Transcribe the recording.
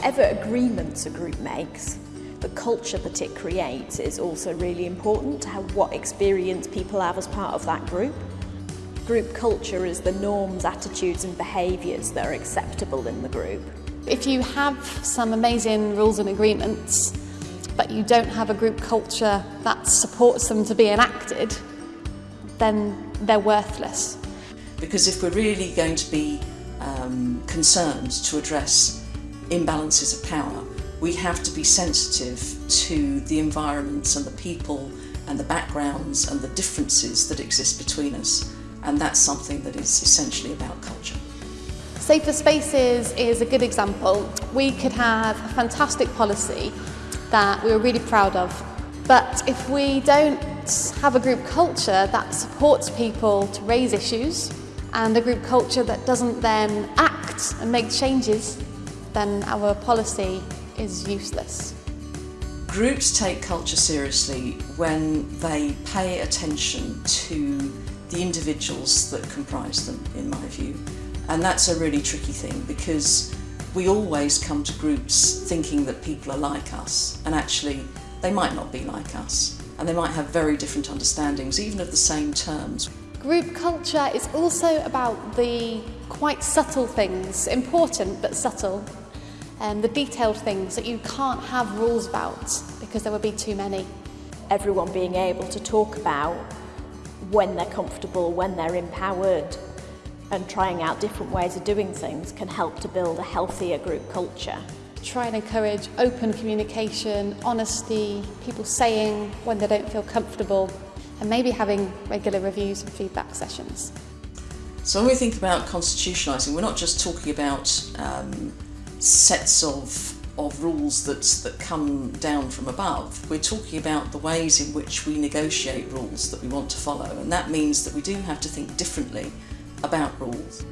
whatever agreements a group makes, the culture that it creates is also really important to have what experience people have as part of that group. Group culture is the norms, attitudes and behaviours that are acceptable in the group. If you have some amazing rules and agreements, but you don't have a group culture that supports them to be enacted, then they're worthless. Because if we're really going to be um, concerned to address imbalances of power, we have to be sensitive to the environments and the people and the backgrounds and the differences that exist between us. And that's something that is essentially about culture. Safer Spaces is a good example. We could have a fantastic policy that we were really proud of. But if we don't have a group culture that supports people to raise issues and a group culture that doesn't then act and make changes, then our policy is useless. Groups take culture seriously when they pay attention to the individuals that comprise them, in my view. And that's a really tricky thing because we always come to groups thinking that people are like us and actually they might not be like us and they might have very different understandings even of the same terms. Group culture is also about the quite subtle things, important but subtle, and the detailed things that you can't have rules about because there would be too many. Everyone being able to talk about when they're comfortable, when they're empowered, and trying out different ways of doing things can help to build a healthier group culture. Try and encourage open communication, honesty, people saying when they don't feel comfortable, and maybe having regular reviews and feedback sessions. So when we think about constitutionalising, we're not just talking about um, sets of of rules that, that come down from above. We're talking about the ways in which we negotiate rules that we want to follow and that means that we do have to think differently about rules.